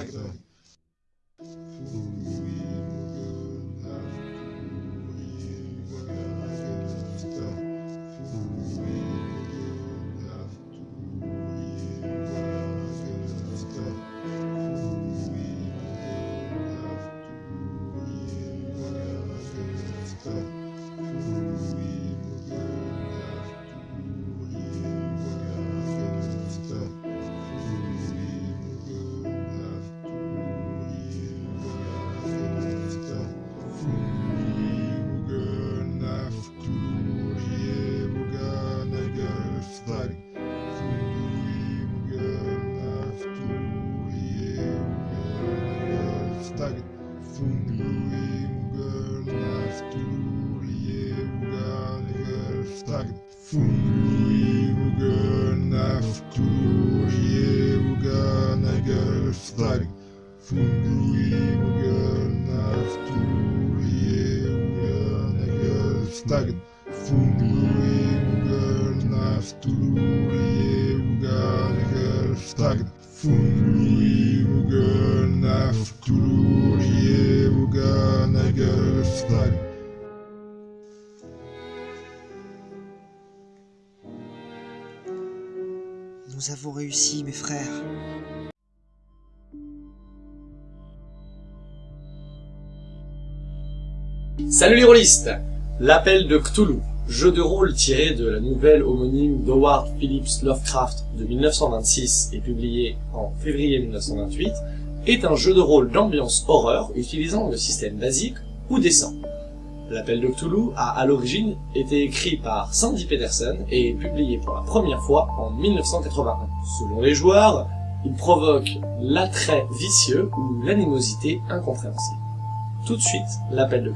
Instagram. hashtag hashtag Fungluyuganaf Turieuganagelstag Fungluyuganaf Turieuganagelstag Fungluyuganaf Turieuganagelstag Fungluyuganaf Nous avons réussi, mes frères. Salut les rôlistes L'appel de Cthulhu, jeu de rôle tiré de la nouvelle homonyme d'Howard Phillips Lovecraft de 1926 et publié en février 1928, est un jeu de rôle d'ambiance horreur utilisant le système basique ou descend. L'appel de Cthulhu a à l'origine été écrit par Sandy Peterson et publié pour la première fois en 1981. Selon les joueurs, il provoque l'attrait vicieux ou l'animosité incompréhensible. Tout de suite, l'appel de.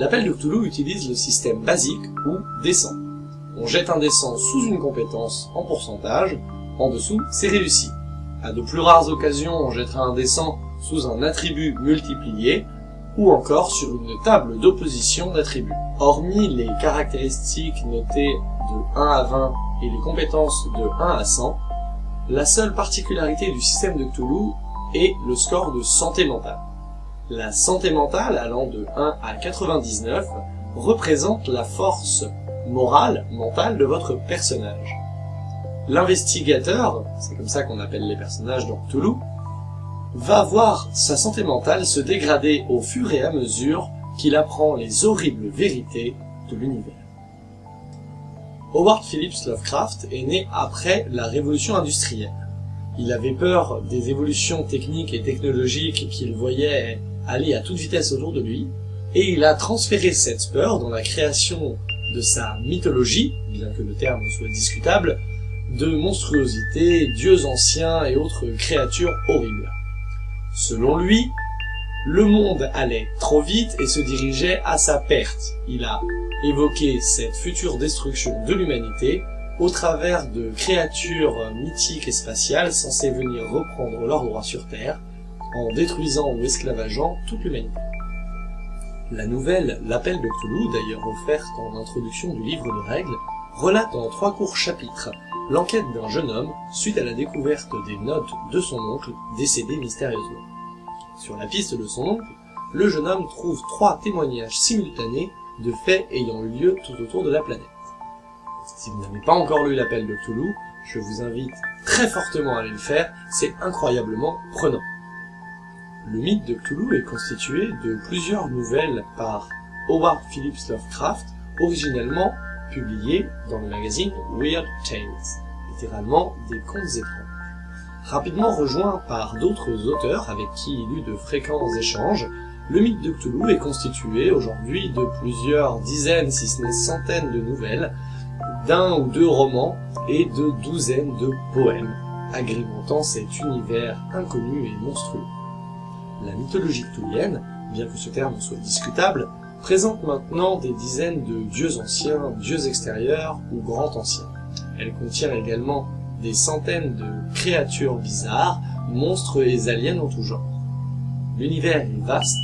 L'appel de Cthulhu utilise le système basique ou descend. On jette un descend sous une compétence en pourcentage, en dessous c'est réussi. À de plus rares occasions, on jettera un descend sous un attribut multiplié, ou encore sur une table d'opposition d'attributs. Hormis les caractéristiques notées de 1 à 20 et les compétences de 1 à 100, la seule particularité du système de Cthulhu est le score de santé mentale. La santé mentale, allant de 1 à 99, représente la force morale, mentale de votre personnage. L'investigateur, c'est comme ça qu'on appelle les personnages dans Cthulhu, va voir sa santé mentale se dégrader au fur et à mesure qu'il apprend les horribles vérités de l'univers. Howard Phillips Lovecraft est né après la révolution industrielle. Il avait peur des évolutions techniques et technologiques qu'il voyait aller à toute vitesse autour de lui, et il a transféré cette peur dans la création de sa mythologie, bien que le terme soit discutable, de monstruosités, dieux anciens et autres créatures horribles. Selon lui, le monde allait trop vite et se dirigeait à sa perte. Il a évoqué cette future destruction de l'humanité au travers de créatures mythiques et spatiales censées venir reprendre leur droit sur Terre, en détruisant ou esclavageant toute l'humanité. La nouvelle L'Appel de Cthulhu, d'ailleurs offerte en introduction du livre de règles, relate en trois courts chapitres l'enquête d'un jeune homme suite à la découverte des notes de son oncle décédé mystérieusement. Sur la piste de son oncle, le jeune homme trouve trois témoignages simultanés de faits ayant eu lieu tout autour de la planète. Si vous n'avez pas encore lu l'appel de Cthulhu, je vous invite très fortement à aller le faire, c'est incroyablement prenant. Le mythe de Cthulhu est constitué de plusieurs nouvelles par Howard Phillips Lovecraft, originellement publiées dans le magazine Weird Tales. Les littéralement des contes étranges. Rapidement rejoint par d'autres auteurs avec qui il eut de fréquents échanges, le mythe de Cthulhu est constitué aujourd'hui de plusieurs dizaines, si ce n'est centaines de nouvelles, d'un ou deux romans et de douzaines de poèmes, agrémentant cet univers inconnu et monstrueux. La mythologie cthulhienne, bien que ce terme soit discutable, présente maintenant des dizaines de dieux anciens, dieux extérieurs ou grands anciens. Elle contient également des centaines de créatures bizarres, monstres et aliens en tout genre. L'univers est vaste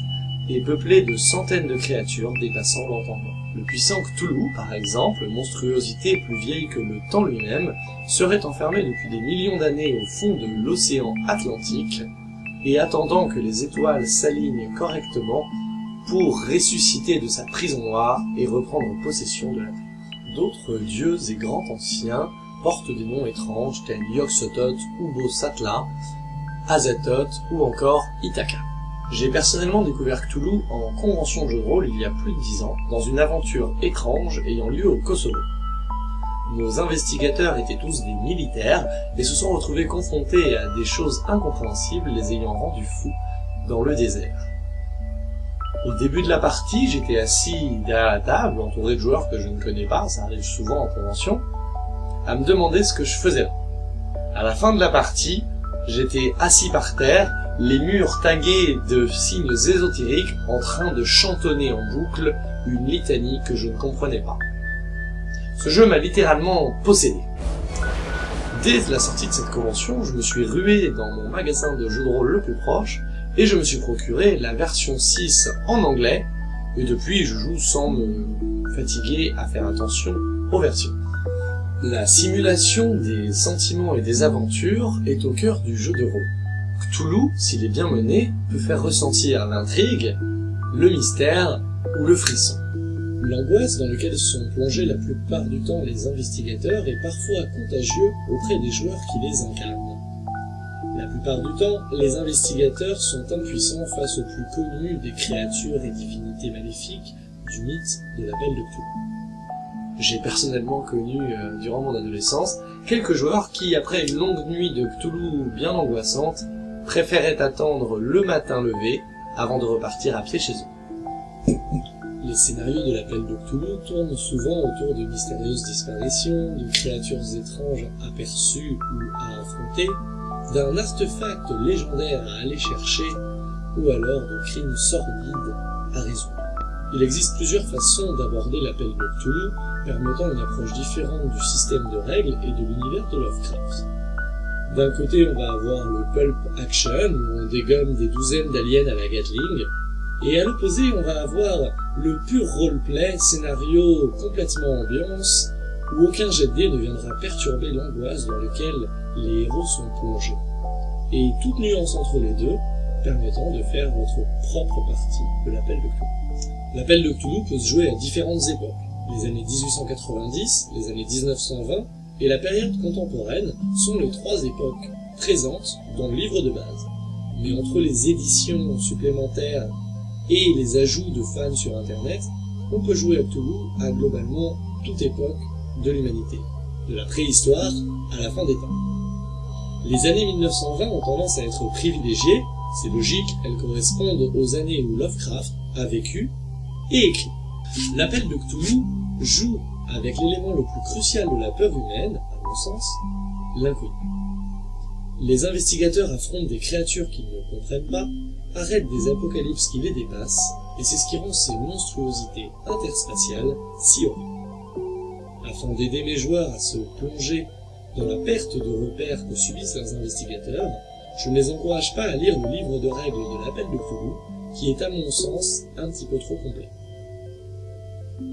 et peuplé de centaines de créatures dépassant l'entendement. Le puissant Cthulhu, par exemple, monstruosité plus vieille que le temps lui-même, serait enfermé depuis des millions d'années au fond de l'océan Atlantique, et attendant que les étoiles s'alignent correctement pour ressusciter de sa prison noire et reprendre possession de la Terre. D'autres dieux et grands anciens portent des noms étranges tels Yog-Sothoth, Ubo-Satla, Azathoth ou encore Ithaca. J'ai personnellement découvert Cthulhu en convention de jeu de rôle il y a plus de dix ans, dans une aventure étrange ayant lieu au Kosovo. Nos investigateurs étaient tous des militaires et se sont retrouvés confrontés à des choses incompréhensibles les ayant rendus fous dans le désert. Au début de la partie, j'étais assis derrière la table, entouré de joueurs que je ne connais pas, ça arrive souvent en convention, à me demander ce que je faisais là. À la fin de la partie, j'étais assis par terre, les murs tagués de signes ésotériques en train de chantonner en boucle une litanie que je ne comprenais pas. Ce jeu m'a littéralement possédé. Dès la sortie de cette convention, je me suis rué dans mon magasin de jeux de rôle le plus proche, et je me suis procuré la version 6 en anglais, et depuis je joue sans me fatiguer à faire attention aux versions. La simulation des sentiments et des aventures est au cœur du jeu de rôle. Cthulhu, s'il est bien mené, peut faire ressentir l'intrigue, le mystère ou le frisson. L'angoisse dans laquelle sont plongés la plupart du temps les investigateurs est parfois contagieux auprès des joueurs qui les incarnent. La plupart du temps, les investigateurs sont impuissants face aux plus connus des créatures et divinités maléfiques du mythe de la Belle de Cthulhu. J'ai personnellement connu, euh, durant mon adolescence, quelques joueurs qui, après une longue nuit de Cthulhu bien angoissante, préféraient attendre le matin levé avant de repartir à pied chez eux. Scénarios de l'appel de tournent souvent autour de mystérieuses disparitions, de créatures étranges aperçues ou à affronter, d'un artefact légendaire à aller chercher, ou alors de crimes sordides à résoudre. Il existe plusieurs façons d'aborder l'appel de permettant une approche différente du système de règles et de l'univers de Lovecraft. D'un côté, on va avoir le pulp action, où on dégomme des douzaines d'aliens à la Gatling, et à l'opposé, on va avoir le pur roleplay, scénario complètement ambiance, où aucun jet de dés ne viendra perturber l'angoisse dans laquelle les héros sont plongés. Et toute nuance entre les deux, permettant de faire votre propre partie de l'appel de Cthulhu. L'appel de Cthulhu peut se jouer à différentes époques. Les années 1890, les années 1920 et la période contemporaine sont les trois époques présentes dans le livre de base. Mais entre les éditions supplémentaires et les ajouts de fans sur Internet, on peut jouer à Cthulhu à globalement toute époque de l'humanité, de la préhistoire à la fin des temps. Les années 1920 ont tendance à être privilégiées, c'est logique, elles correspondent aux années où Lovecraft a vécu et écrit. L'appel de Cthulhu joue avec l'élément le plus crucial de la peur humaine, à mon sens, l'inconnu. Les investigateurs affrontent des créatures qu'ils ne comprennent pas, arrêtent des apocalypses qui les dépassent, et c'est ce qui rend ces monstruosités interspatiales si horribles. Afin d'aider mes joueurs à se plonger dans la perte de repères que subissent leurs investigateurs, je ne les encourage pas à lire le livre de règles de l'appel de Cthulhu, qui est à mon sens un petit peu trop complet.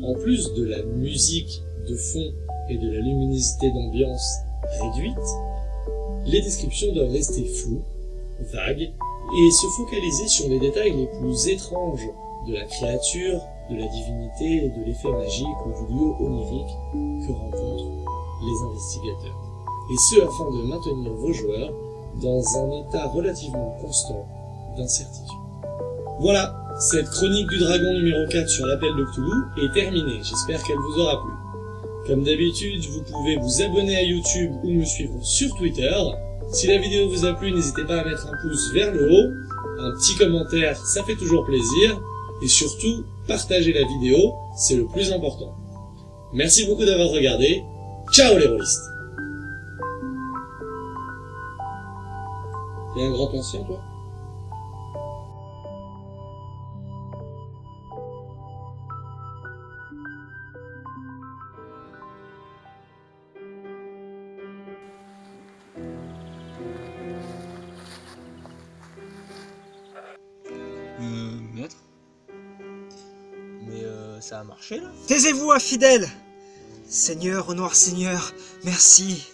En plus de la musique de fond et de la luminosité d'ambiance réduite, les descriptions doivent rester floues, vagues, et se focaliser sur les détails les plus étranges de la créature, de la divinité, de l'effet magique ou du lieu onirique que rencontrent les investigateurs. Et ce afin de maintenir vos joueurs dans un état relativement constant d'incertitude. Voilà, cette chronique du dragon numéro 4 sur l'appel de Cthulhu est terminée, j'espère qu'elle vous aura plu. Comme d'habitude, vous pouvez vous abonner à YouTube ou me suivre sur Twitter. Si la vidéo vous a plu, n'hésitez pas à mettre un pouce vers le haut, un petit commentaire, ça fait toujours plaisir, et surtout, partagez la vidéo, c'est le plus important. Merci beaucoup d'avoir regardé, ciao les rôlistes. T'es un grand ancien toi? Euh, maître Mais euh, ça a marché là Taisez-vous, infidèles Seigneur, ô noir Seigneur, merci.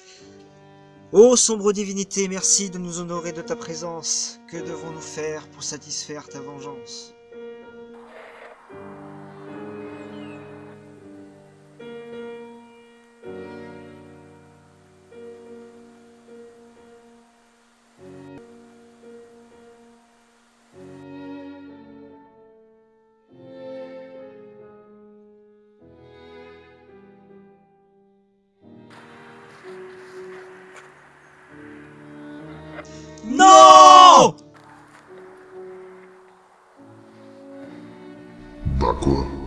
Ô sombre divinité, merci de nous honorer de ta présence. Que devons-nous faire pour satisfaire ta vengeance? No! D'accord.